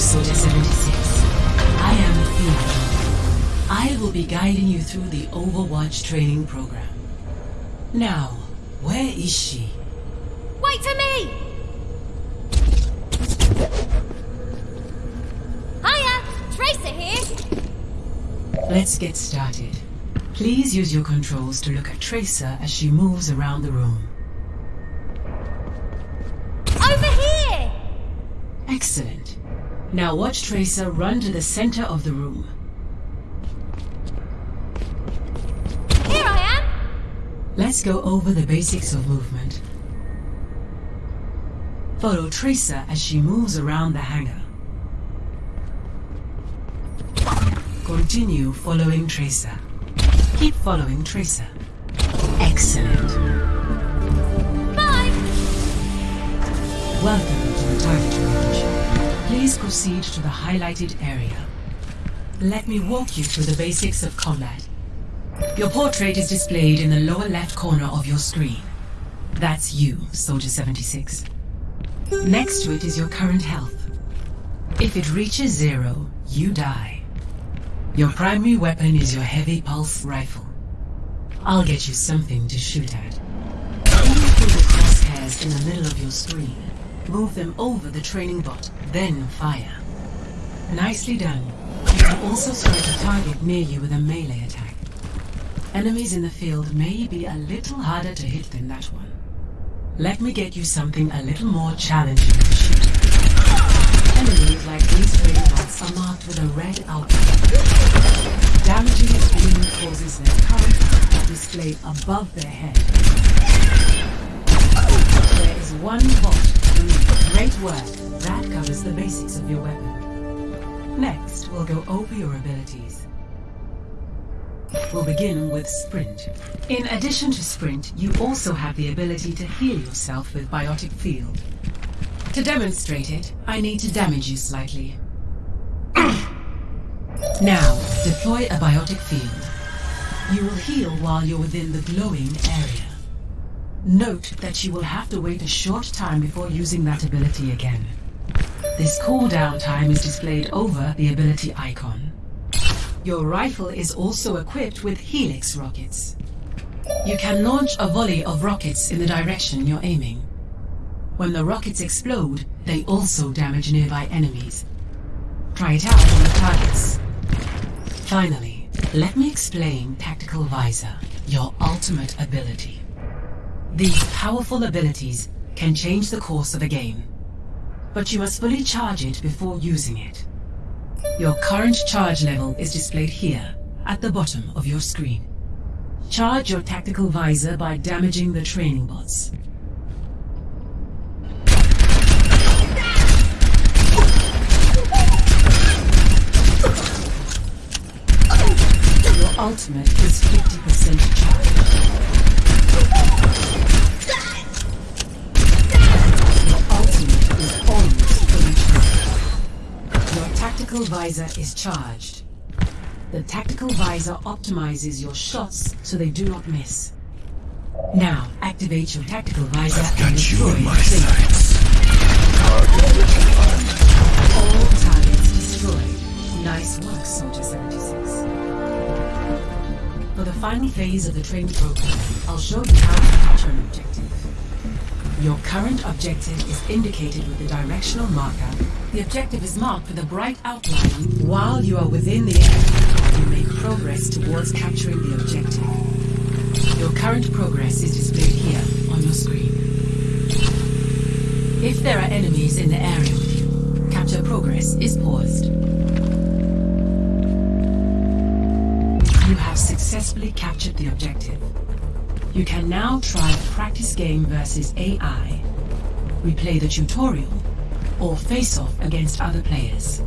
Soldier 76. I am Athena. I will be guiding you through the Overwatch training program. Now, where is she? Wait for me! Hiya! Tracer here! Let's get started. Please use your controls to look at Tracer as she moves around the room. Over here! Excellent. Now watch Tracer run to the center of the room. Here I am! Let's go over the basics of movement. Follow Tracer as she moves around the hangar. Continue following Tracer. Keep following Tracer. Excellent. Bye! Welcome to the target range. Please proceed to the highlighted area. Let me walk you through the basics of combat. Your portrait is displayed in the lower left corner of your screen. That's you, Soldier 76. Next to it is your current health. If it reaches zero, you die. Your primary weapon is your heavy pulse rifle. I'll get you something to shoot at. Aim through the crosshairs in the middle of your screen. Move them over the training bot, then fire. Nicely done. You can also strike a target near you with a melee attack. Enemies in the field may be a little harder to hit than that one. Let me get you something a little more challenging to shoot. Enemies like these training bots are marked with a red outline. Damaging its beam causes their current to display above their head. There is one bot. Great work. That covers the basics of your weapon. Next, we'll go over your abilities. We'll begin with Sprint. In addition to Sprint, you also have the ability to heal yourself with Biotic Field. To demonstrate it, I need to damage you slightly. now, deploy a Biotic Field. You will heal while you're within the glowing area. Note that you will have to wait a short time before using that ability again. This cooldown time is displayed over the ability icon. Your rifle is also equipped with Helix rockets. You can launch a volley of rockets in the direction you're aiming. When the rockets explode, they also damage nearby enemies. Try it out on the targets. Finally, let me explain Tactical Visor, your ultimate ability. These powerful abilities can change the course of a game, but you must fully charge it before using it. Your current charge level is displayed here, at the bottom of your screen. Charge your tactical visor by damaging the training bots. Your ultimate is 50% charge. Your ultimate is almost fully charged. Your tactical visor is charged. The tactical visor optimizes your shots so they do not miss. Now, activate your tactical visor and Got you in my sights. All targets destroyed. Nice work, Soldier 76. Final phase of the training program, I'll show you how to capture an objective. Your current objective is indicated with the directional marker. The objective is marked with a bright outline. While you are within the area, you make progress towards capturing the objective. Your current progress is displayed here on your screen. If there are enemies in the area with you, capture progress is paused. You have successfully captured the objective. You can now try a practice game versus AI, replay the tutorial, or face off against other players.